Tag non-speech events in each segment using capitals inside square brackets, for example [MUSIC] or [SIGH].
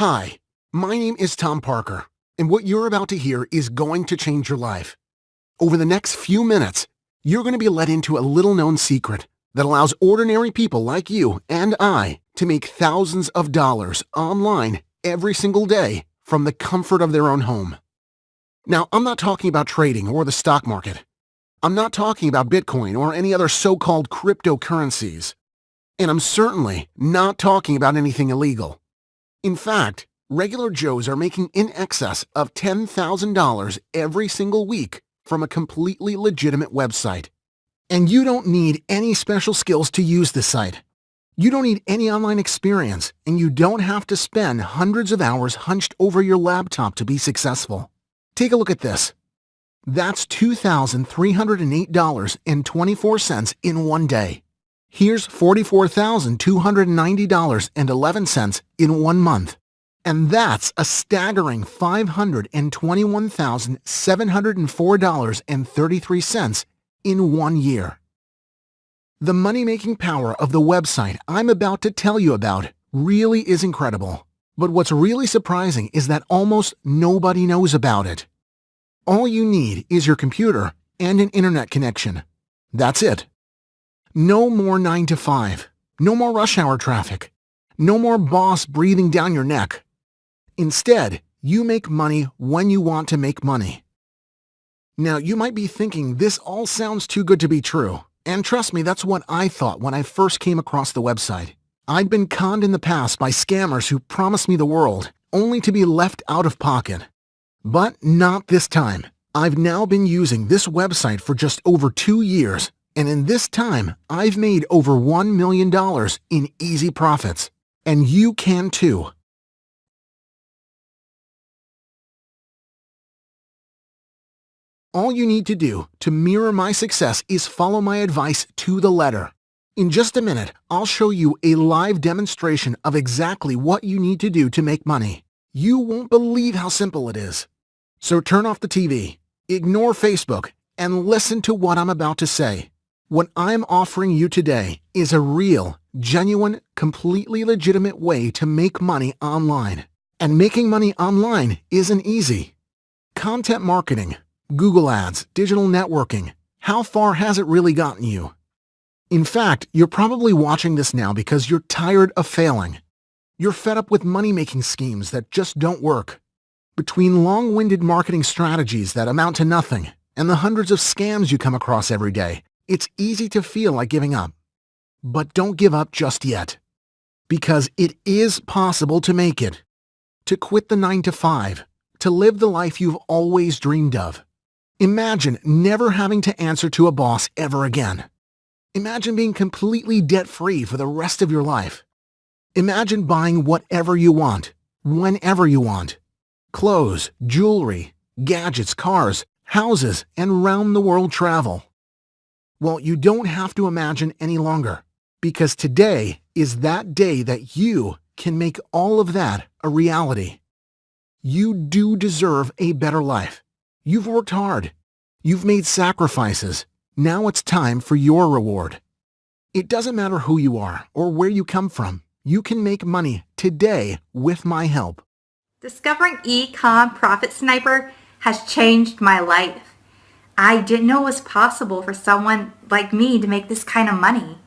Hi, my name is Tom Parker, and what you're about to hear is going to change your life. Over the next few minutes, you're going to be led into a little-known secret that allows ordinary people like you and I to make thousands of dollars online every single day from the comfort of their own home. Now, I'm not talking about trading or the stock market. I'm not talking about Bitcoin or any other so-called cryptocurrencies. And I'm certainly not talking about anything illegal. In fact, regular Joes are making in excess of $10,000 every single week from a completely legitimate website. And you don't need any special skills to use the site. You don't need any online experience, and you don't have to spend hundreds of hours hunched over your laptop to be successful. Take a look at this. That's $2,308.24 in one day. Here's $44,290.11 in one month. And that's a staggering $521,704.33 in one year. The money-making power of the website I'm about to tell you about really is incredible. But what's really surprising is that almost nobody knows about it. All you need is your computer and an internet connection. That's it. No more 9 to 5. No more rush hour traffic. No more boss breathing down your neck. Instead, you make money when you want to make money. Now, you might be thinking this all sounds too good to be true. And trust me, that's what I thought when I first came across the website. I'd been conned in the past by scammers who promised me the world, only to be left out of pocket. But not this time. I've now been using this website for just over two years, and in this time, I've made over $1 million in easy profits. And you can too. All you need to do to mirror my success is follow my advice to the letter. In just a minute, I'll show you a live demonstration of exactly what you need to do to make money. You won't believe how simple it is. So turn off the TV, ignore Facebook, and listen to what I'm about to say. What I'm offering you today is a real, genuine, completely legitimate way to make money online. And making money online isn't easy. Content marketing, Google Ads, digital networking. How far has it really gotten you? In fact, you're probably watching this now because you're tired of failing. You're fed up with money-making schemes that just don't work. Between long-winded marketing strategies that amount to nothing and the hundreds of scams you come across every day, it's easy to feel like giving up. But don't give up just yet. Because it is possible to make it. To quit the 9 to 5. To live the life you've always dreamed of. Imagine never having to answer to a boss ever again. Imagine being completely debt-free for the rest of your life. Imagine buying whatever you want, whenever you want. Clothes, jewelry, gadgets, cars, houses, and round-the-world travel. Well, you don't have to imagine any longer, because today is that day that you can make all of that a reality. You do deserve a better life. You've worked hard. You've made sacrifices. Now it's time for your reward. It doesn't matter who you are or where you come from. You can make money today with my help. Discovering Ecom Profit Sniper has changed my life. I didn't know it was possible for someone like me to make this kind of money.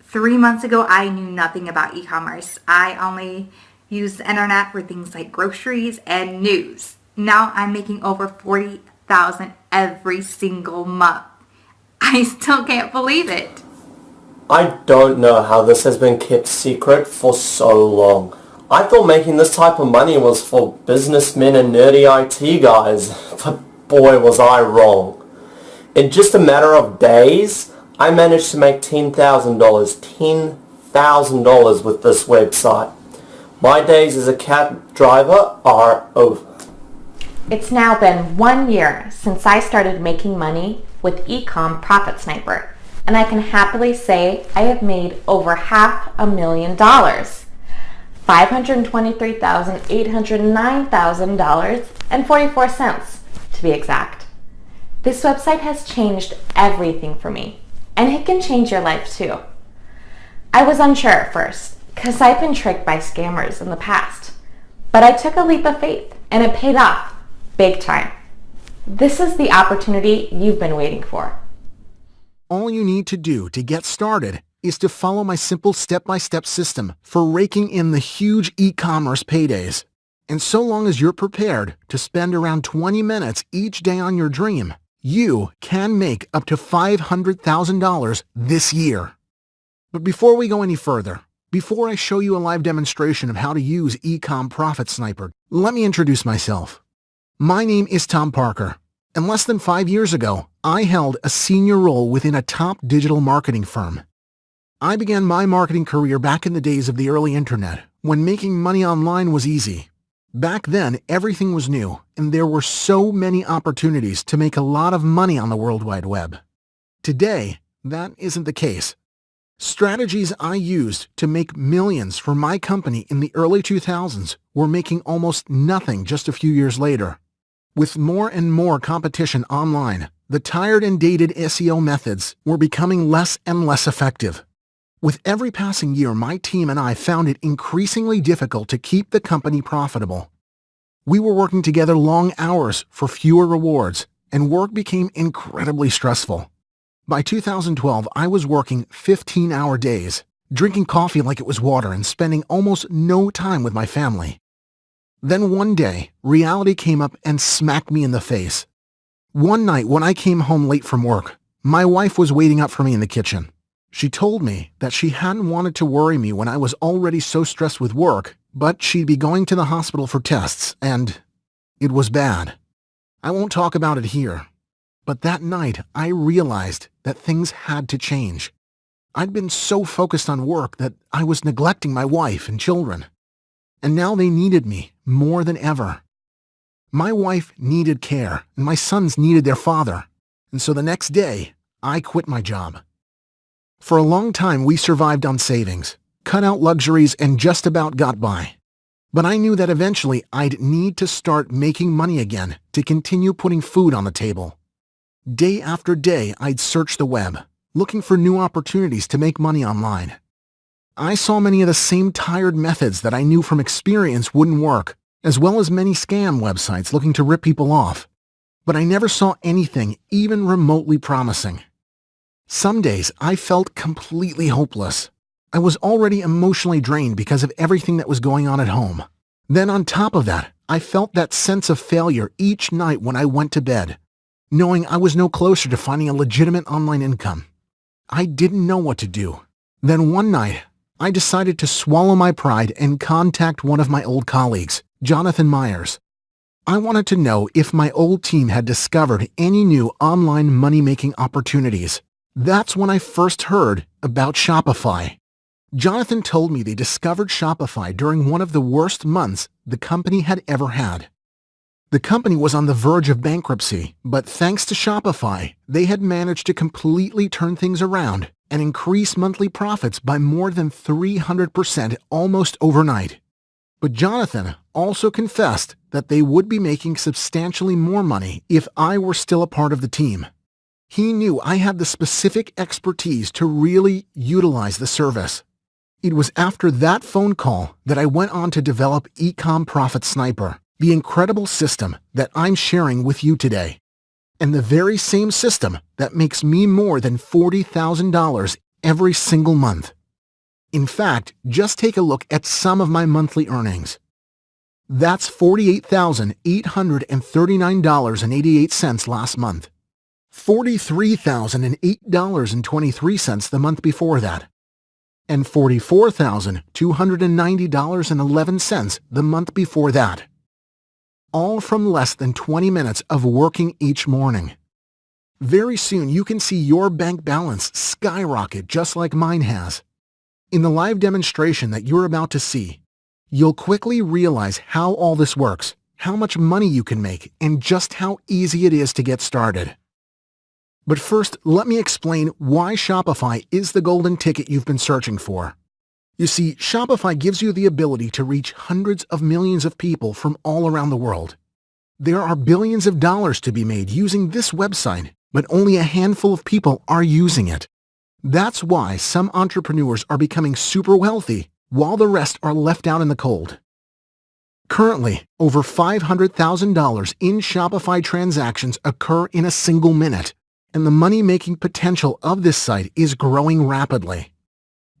Three months ago, I knew nothing about e-commerce. I only used the internet for things like groceries and news. Now I'm making over 40,000 every single month. [LAUGHS] I still can't believe it. I don't know how this has been kept secret for so long. I thought making this type of money was for businessmen and nerdy IT guys, [LAUGHS] but boy was I wrong. In just a matter of days, I managed to make $10,000, $10,000 with this website. My days as a cab driver are over. It's now been one year since I started making money with Ecom Profit Sniper, and I can happily say I have made over half a million dollars. $523,809,000 and 44 cents to be exact. This website has changed everything for me, and it can change your life too. I was unsure at first, because I've been tricked by scammers in the past But I took a leap of faith and it paid off big time. This is the opportunity you've been waiting for. All you need to do to get started is to follow my simple step-by-step system for raking in the huge e-commerce paydays. And so long as you're prepared to spend around 20 minutes each day on your dream, you can make up to $500,000 this year. But before we go any further, before I show you a live demonstration of how to use Ecom Profit Sniper, let me introduce myself. My name is Tom Parker, and less than five years ago, I held a senior role within a top digital marketing firm. I began my marketing career back in the days of the early internet, when making money online was easy. Back then, everything was new, and there were so many opportunities to make a lot of money on the World Wide Web. Today, that isn't the case. Strategies I used to make millions for my company in the early 2000s were making almost nothing just a few years later. With more and more competition online, the tired and dated SEO methods were becoming less and less effective. With every passing year, my team and I found it increasingly difficult to keep the company profitable. We were working together long hours for fewer rewards, and work became incredibly stressful. By 2012, I was working 15-hour days, drinking coffee like it was water and spending almost no time with my family. Then one day, reality came up and smacked me in the face. One night when I came home late from work, my wife was waiting up for me in the kitchen. She told me that she hadn't wanted to worry me when I was already so stressed with work, but she'd be going to the hospital for tests, and it was bad. I won't talk about it here, but that night I realized that things had to change. I'd been so focused on work that I was neglecting my wife and children. And now they needed me more than ever. My wife needed care, and my sons needed their father. And so the next day, I quit my job. For a long time, we survived on savings, cut out luxuries, and just about got by. But I knew that eventually I'd need to start making money again to continue putting food on the table. Day after day, I'd search the web, looking for new opportunities to make money online. I saw many of the same tired methods that I knew from experience wouldn't work, as well as many scam websites looking to rip people off. But I never saw anything even remotely promising. Some days I felt completely hopeless. I was already emotionally drained because of everything that was going on at home. Then on top of that, I felt that sense of failure each night when I went to bed, knowing I was no closer to finding a legitimate online income. I didn't know what to do. Then one night, I decided to swallow my pride and contact one of my old colleagues, Jonathan Myers. I wanted to know if my old team had discovered any new online money-making opportunities. That's when I first heard about Shopify. Jonathan told me they discovered Shopify during one of the worst months the company had ever had. The company was on the verge of bankruptcy, but thanks to Shopify, they had managed to completely turn things around and increase monthly profits by more than 300% almost overnight. But Jonathan also confessed that they would be making substantially more money if I were still a part of the team. He knew I had the specific expertise to really utilize the service. It was after that phone call that I went on to develop Ecom Profit Sniper, the incredible system that I'm sharing with you today. And the very same system that makes me more than $40,000 every single month. In fact, just take a look at some of my monthly earnings. That's $48,839.88 last month. $43,008.23 the month before that, and $44,290.11 the month before that. All from less than 20 minutes of working each morning. Very soon you can see your bank balance skyrocket just like mine has. In the live demonstration that you're about to see, you'll quickly realize how all this works, how much money you can make, and just how easy it is to get started. But first, let me explain why Shopify is the golden ticket you've been searching for. You see, Shopify gives you the ability to reach hundreds of millions of people from all around the world. There are billions of dollars to be made using this website, but only a handful of people are using it. That's why some entrepreneurs are becoming super wealthy while the rest are left out in the cold. Currently, over $500,000 in Shopify transactions occur in a single minute, and the money-making potential of this site is growing rapidly.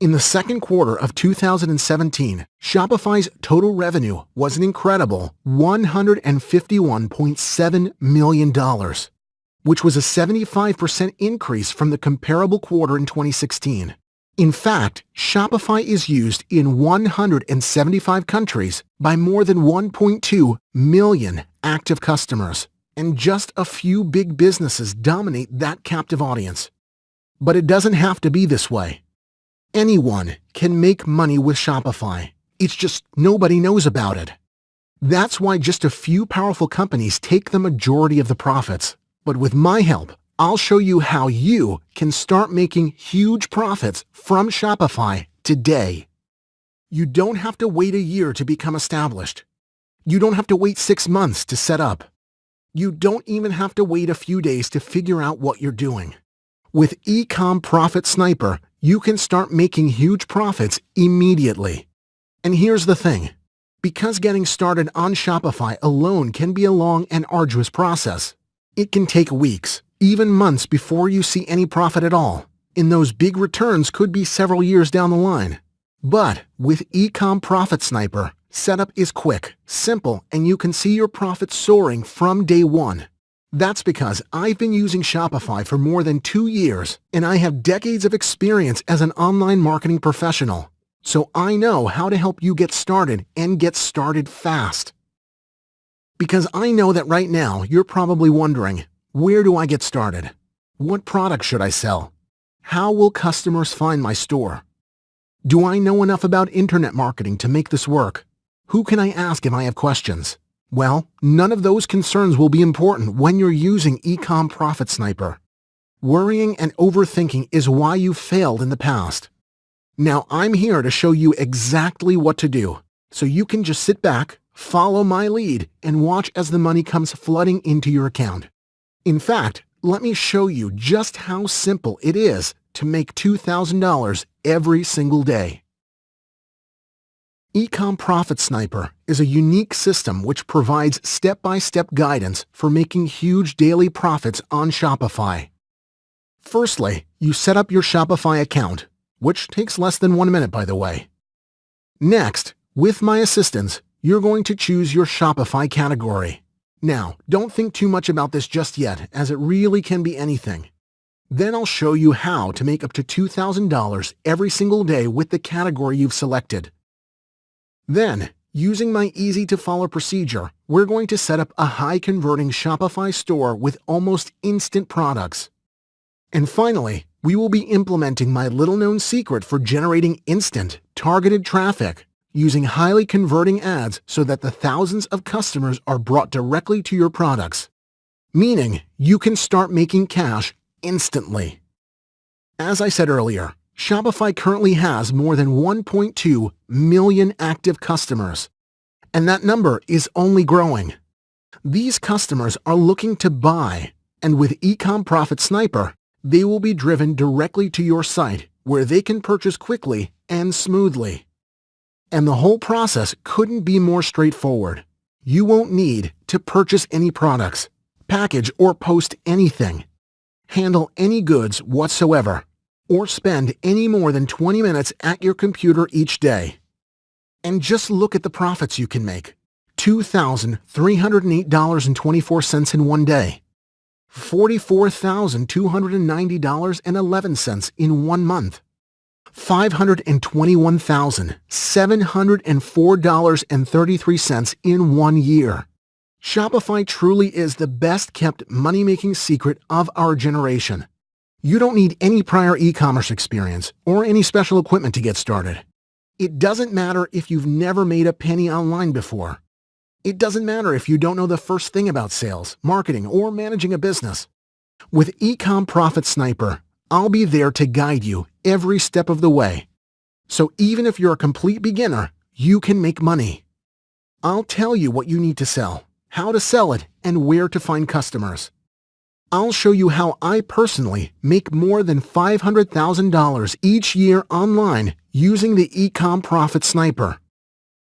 In the second quarter of 2017, Shopify's total revenue was an incredible $151.7 million, which was a 75% increase from the comparable quarter in 2016. In fact, Shopify is used in 175 countries by more than 1.2 million active customers, and just a few big businesses dominate that captive audience. But it doesn't have to be this way. Anyone can make money with Shopify. It's just nobody knows about it. That's why just a few powerful companies take the majority of the profits. But with my help, I'll show you how you can start making huge profits from Shopify today. You don't have to wait a year to become established. You don't have to wait six months to set up. You don't even have to wait a few days to figure out what you're doing. With Ecom Profit Sniper, you can start making huge profits immediately. And here's the thing. Because getting started on Shopify alone can be a long and arduous process, it can take weeks, even months before you see any profit at all, and those big returns could be several years down the line. But with Ecom Profit Sniper, setup is quick, simple, and you can see your profits soaring from day one. That's because I've been using Shopify for more than two years, and I have decades of experience as an online marketing professional. So I know how to help you get started and get started fast. Because I know that right now you're probably wondering, where do I get started? What products should I sell? How will customers find my store? Do I know enough about internet marketing to make this work? Who can I ask if I have questions? Well, none of those concerns will be important when you're using Ecom Profit Sniper. Worrying and overthinking is why you failed in the past. Now I'm here to show you exactly what to do, so you can just sit back, follow my lead, and watch as the money comes flooding into your account. In fact, let me show you just how simple it is to make $2,000 every single day. Ecom Profit Sniper is a unique system which provides step-by-step -step guidance for making huge daily profits on Shopify. Firstly, you set up your Shopify account, which takes less than one minute by the way. Next, with my assistance, you're going to choose your Shopify category. Now, don't think too much about this just yet, as it really can be anything. Then I'll show you how to make up to $2,000 every single day with the category you've selected. Then, using my easy-to-follow procedure, we're going to set up a high-converting Shopify store with almost instant products. And finally, we will be implementing my little-known secret for generating instant, targeted traffic using highly converting ads so that the thousands of customers are brought directly to your products, meaning you can start making cash instantly. As I said earlier, Shopify currently has more than 1.2 million active customers, and that number is only growing. These customers are looking to buy, and with Ecom Profit Sniper, they will be driven directly to your site where they can purchase quickly and smoothly. And the whole process couldn't be more straightforward. You won't need to purchase any products, package or post anything, handle any goods whatsoever, or spend any more than 20 minutes at your computer each day. And just look at the profits you can make. $2,308.24 in one day. $44,290.11 in one month. $521,704.33 in one year. Shopify truly is the best kept money-making secret of our generation. You don't need any prior e-commerce experience or any special equipment to get started. It doesn't matter if you've never made a penny online before. It doesn't matter if you don't know the first thing about sales, marketing, or managing a business. With Ecom Profit Sniper, I'll be there to guide you every step of the way. So even if you're a complete beginner, you can make money. I'll tell you what you need to sell, how to sell it, and where to find customers. I'll show you how I personally make more than $500,000 each year online using the Ecom Profit Sniper.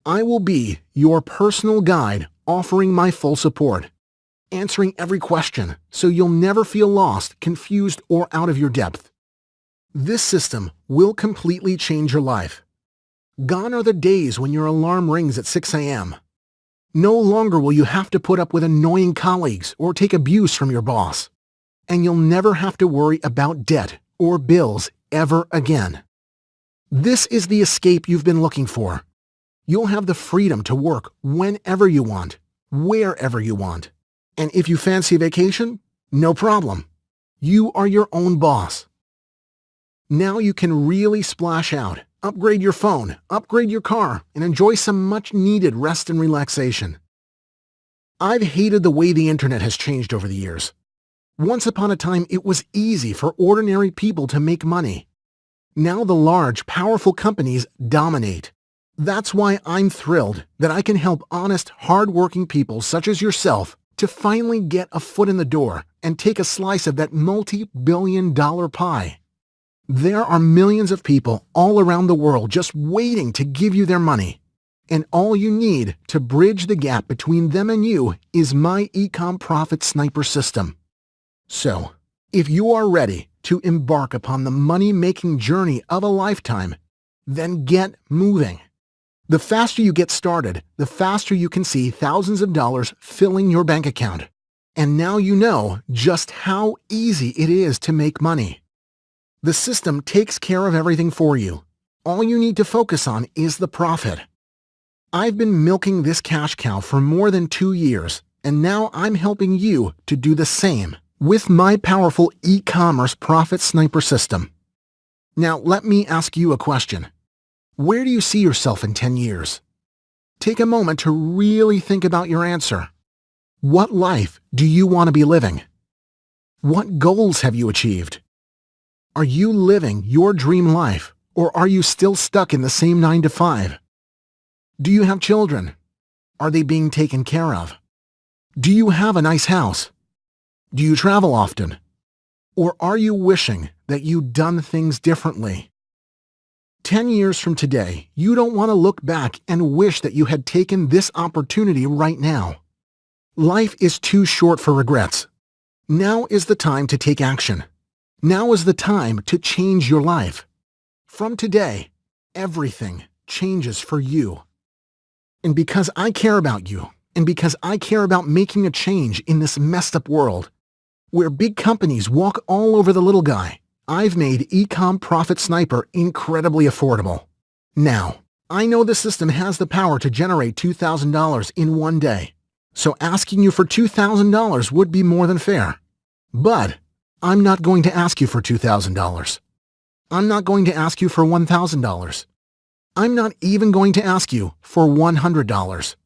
I will be your personal guide offering my full support, answering every question so you'll never feel lost, confused, or out of your depth. This system will completely change your life. Gone are the days when your alarm rings at 6 a.m. No longer will you have to put up with annoying colleagues or take abuse from your boss. And you'll never have to worry about debt or bills ever again. This is the escape you've been looking for. You'll have the freedom to work whenever you want, wherever you want. And if you fancy a vacation, no problem. You are your own boss. Now you can really splash out, upgrade your phone, upgrade your car, and enjoy some much-needed rest and relaxation. I've hated the way the internet has changed over the years. Once upon a time, it was easy for ordinary people to make money. Now the large, powerful companies dominate. That's why I'm thrilled that I can help honest, hard-working people such as yourself to finally get a foot in the door and take a slice of that multi-billion dollar pie. There are millions of people all around the world just waiting to give you their money. And all you need to bridge the gap between them and you is my Ecom Profit Sniper system. So, if you are ready to embark upon the money-making journey of a lifetime, then get moving. The faster you get started, the faster you can see thousands of dollars filling your bank account. And now you know just how easy it is to make money. The system takes care of everything for you. All you need to focus on is the profit. I've been milking this cash cow for more than two years, and now I'm helping you to do the same with my powerful e-commerce profit sniper system. Now let me ask you a question. Where do you see yourself in 10 years? Take a moment to really think about your answer. What life do you want to be living? What goals have you achieved? Are you living your dream life, or are you still stuck in the same 9 to 5? Do you have children? Are they being taken care of? Do you have a nice house? Do you travel often? Or are you wishing that you'd done things differently? Ten years from today, you don't want to look back and wish that you had taken this opportunity right now. Life is too short for regrets. Now is the time to take action. Now is the time to change your life. From today, everything changes for you. And because I care about you, and because I care about making a change in this messed up world, where big companies walk all over the little guy, I've made Ecom Profit Sniper incredibly affordable. Now, I know the system has the power to generate $2,000 in one day, so asking you for $2,000 would be more than fair. But I'm not going to ask you for $2,000. I'm not going to ask you for $1,000. I'm not even going to ask you for $100.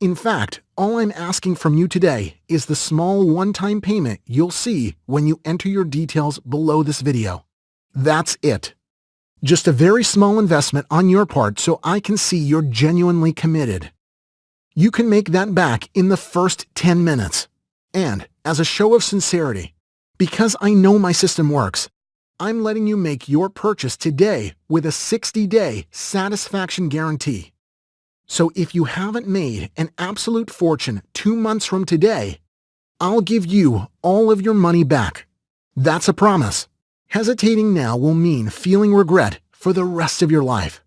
In fact, all I'm asking from you today is the small one-time payment you'll see when you enter your details below this video. That's it. Just a very small investment on your part so I can see you're genuinely committed. You can make that back in the first 10 minutes. And as a show of sincerity, because I know my system works, I'm letting you make your purchase today with a 60-day satisfaction guarantee. So if you haven't made an absolute fortune two months from today, I'll give you all of your money back. That's a promise. Hesitating now will mean feeling regret for the rest of your life.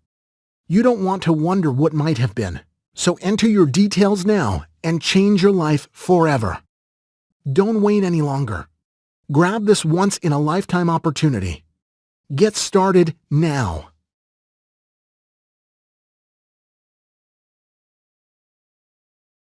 You don't want to wonder what might have been, so enter your details now and change your life forever. Don't wait any longer. Grab this once-in-a-lifetime opportunity. Get started now.